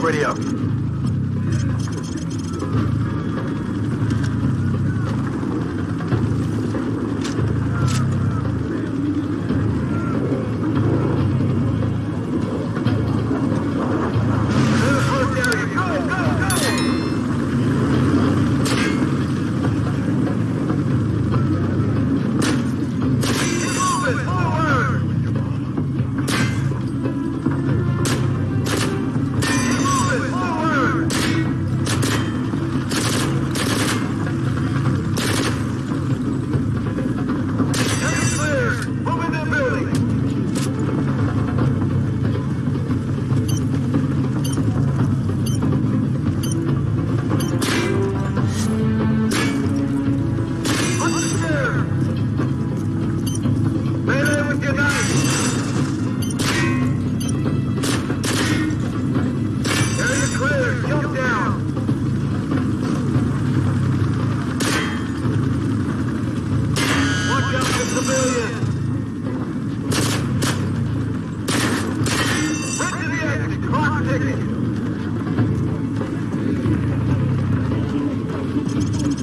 Radio.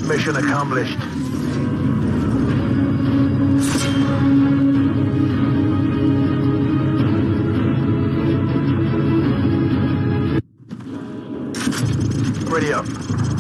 Mission accomplished. Ready up.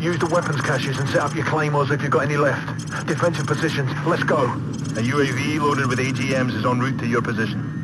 Use the weapons caches and set up your claymores if you've got any left. Defensive positions, let's go. A UAV loaded with AGMs is en route to your position.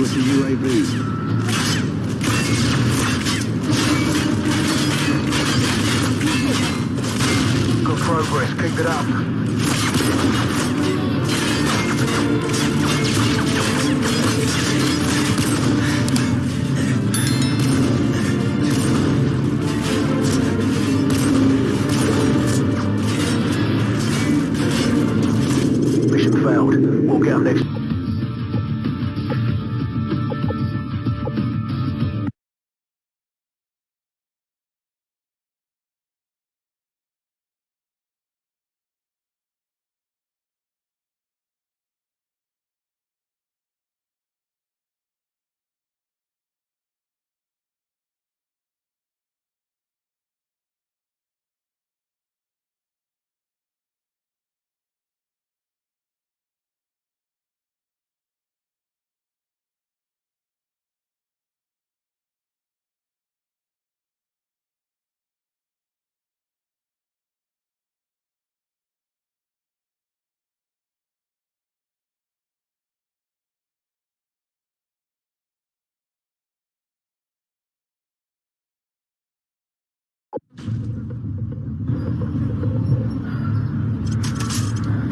Of the UAV. Good progress, keep it up. Mission failed. Get 'em next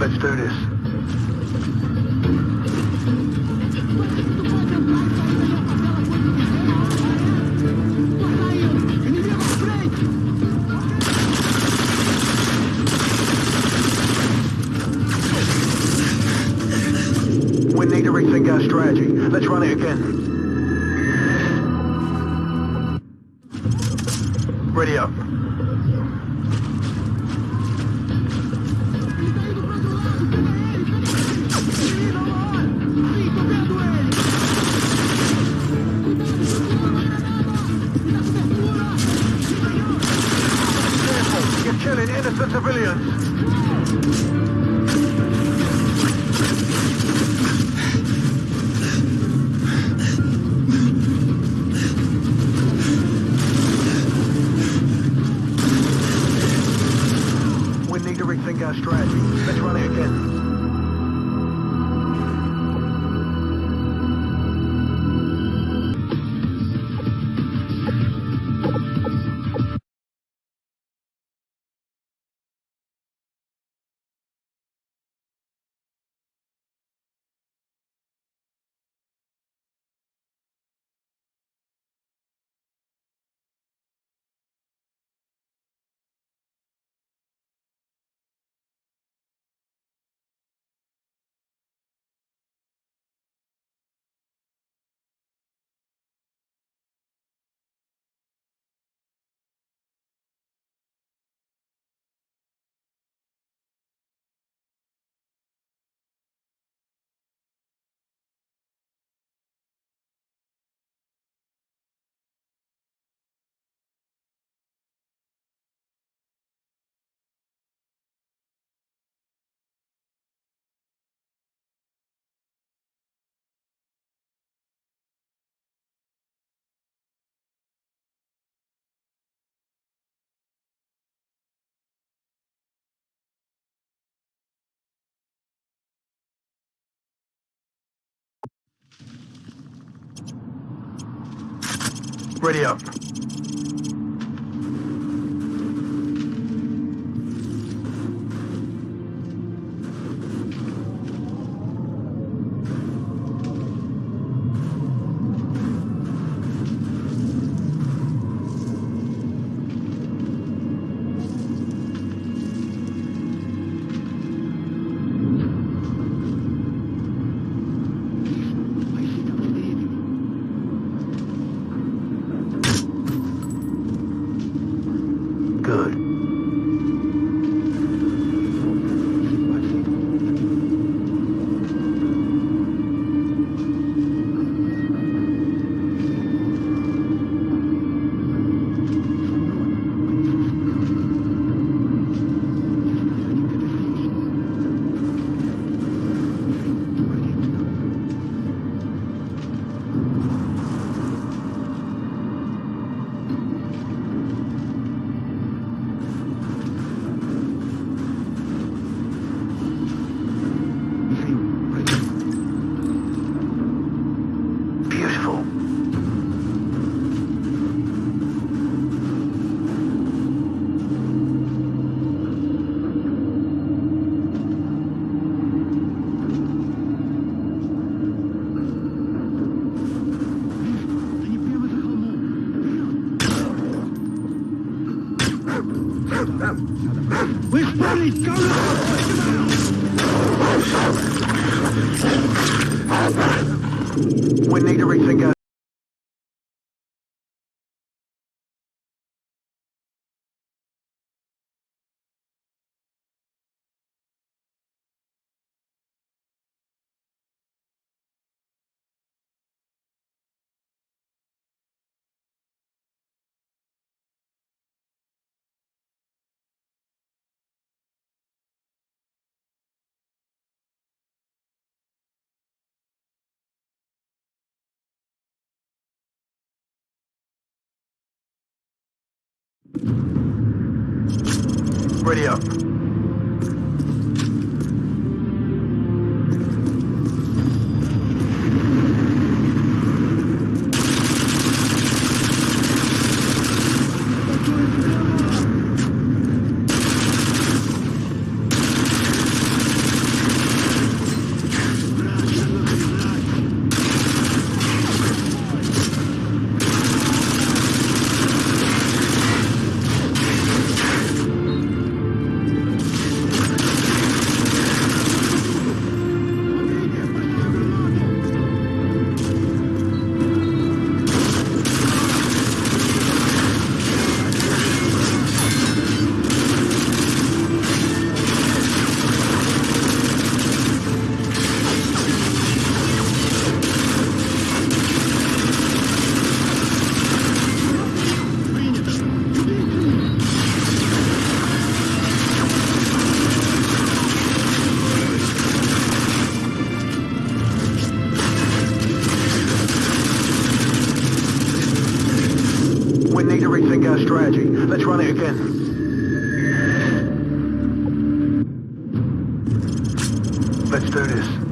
Let's do this. We need to rethink our strategy. Let's run it again. Need to rethink our strategy. Let's run it again. Ready up. Now! We need to rethink our Ready up. Rethink our strategy. Let's run it again. Let's do this.